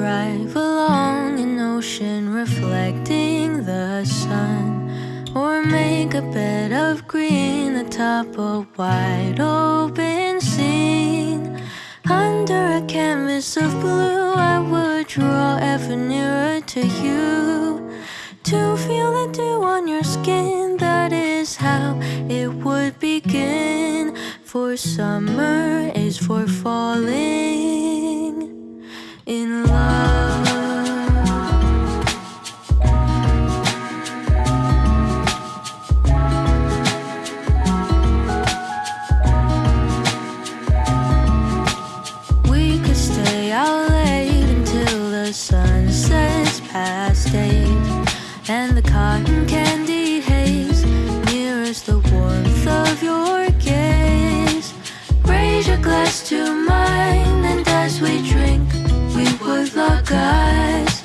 drive along an ocean reflecting the sun Or make a bed of green atop a wide open scene. Under a canvas of blue I would draw ever nearer to you To feel the dew on your skin. That is how it would begin For summer is for falling Glass to mine and as we drink we would lock eyes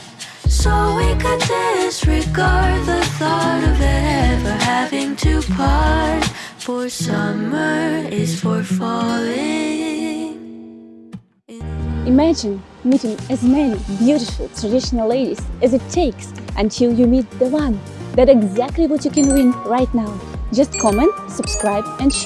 So we could disregard the thought of ever having to part For summer is for falling Imagine meeting as many beautiful traditional ladies as it takes until you meet the one. That's exactly what you can win right now. Just comment, subscribe and share.